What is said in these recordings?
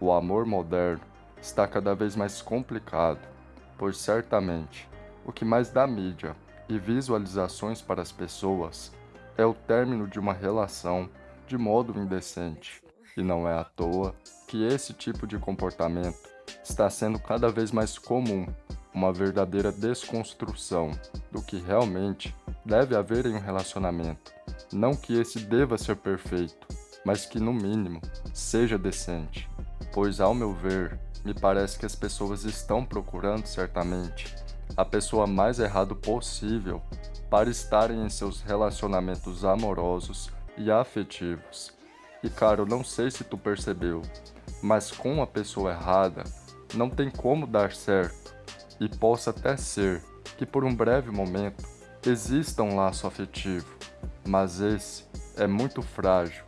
O amor moderno está cada vez mais complicado, pois certamente o que mais dá mídia e visualizações para as pessoas é o término de uma relação de modo indecente. E não é à toa que esse tipo de comportamento está sendo cada vez mais comum, uma verdadeira desconstrução do que realmente deve haver em um relacionamento. Não que esse deva ser perfeito, mas que no mínimo seja decente. Pois ao meu ver, me parece que as pessoas estão procurando certamente a pessoa mais errada possível para estarem em seus relacionamentos amorosos e afetivos. E cara, eu não sei se tu percebeu, mas com a pessoa errada não tem como dar certo. E possa até ser que por um breve momento exista um laço afetivo, mas esse é muito frágil.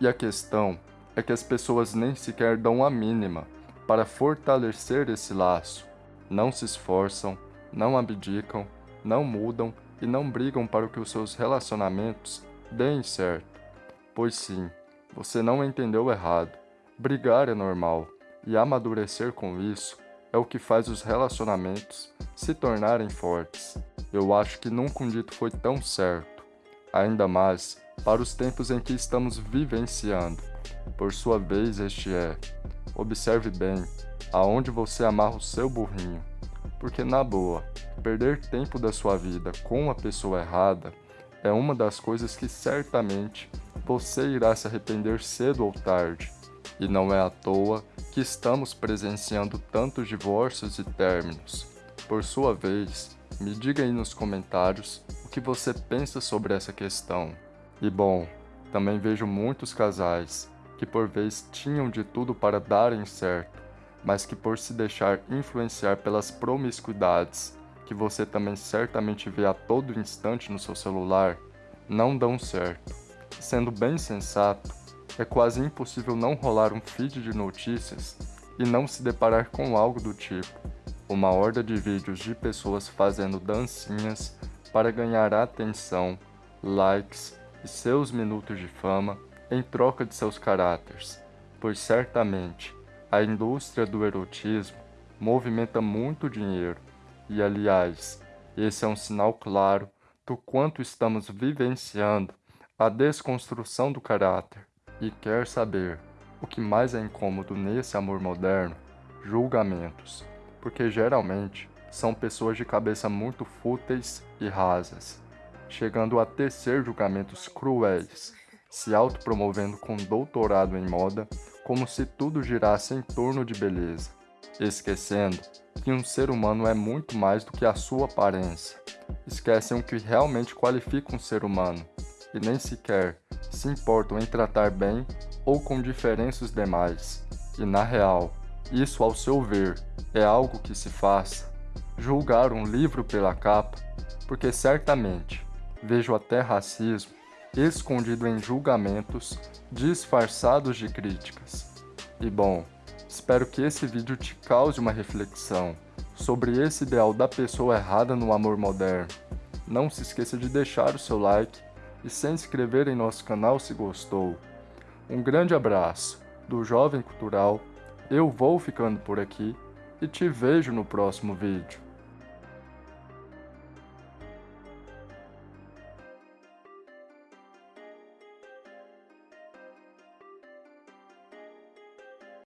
E a questão é que as pessoas nem sequer dão a mínima para fortalecer esse laço. Não se esforçam, não abdicam, não mudam e não brigam para que os seus relacionamentos deem certo. Pois sim, você não entendeu errado. Brigar é normal, e amadurecer com isso é o que faz os relacionamentos se tornarem fortes. Eu acho que nunca um dito foi tão certo, ainda mais para os tempos em que estamos vivenciando. Por sua vez, este é: observe bem aonde você amarra o seu burrinho, porque na boa, perder tempo da sua vida com a pessoa errada é uma das coisas que certamente você irá se arrepender cedo ou tarde. E não é à toa que estamos presenciando tantos divórcios e términos. Por sua vez, me diga aí nos comentários o que você pensa sobre essa questão. E bom, também vejo muitos casais que por vez tinham de tudo para darem certo, mas que por se deixar influenciar pelas promiscuidades, que você também certamente vê a todo instante no seu celular, não dão certo. Sendo bem sensato, é quase impossível não rolar um feed de notícias e não se deparar com algo do tipo. Uma horda de vídeos de pessoas fazendo dancinhas para ganhar atenção, likes e seus minutos de fama em troca de seus caráteres, pois certamente a indústria do erotismo movimenta muito dinheiro. E, aliás, esse é um sinal claro do quanto estamos vivenciando a desconstrução do caráter. E quer saber o que mais é incômodo nesse amor moderno? Julgamentos, porque geralmente são pessoas de cabeça muito fúteis e rasas, chegando a tecer julgamentos cruéis, se autopromovendo com doutorado em moda, como se tudo girasse em torno de beleza, esquecendo que um ser humano é muito mais do que a sua aparência. Esquecem o que realmente qualifica um ser humano, e nem sequer se importam em tratar bem ou com diferenças demais. E na real, isso ao seu ver é algo que se faça. Julgar um livro pela capa, porque certamente vejo até racismo escondido em julgamentos disfarçados de críticas. E bom, espero que esse vídeo te cause uma reflexão sobre esse ideal da pessoa errada no amor moderno. Não se esqueça de deixar o seu like e se inscrever em nosso canal se gostou. Um grande abraço do Jovem Cultural, eu vou ficando por aqui e te vejo no próximo vídeo.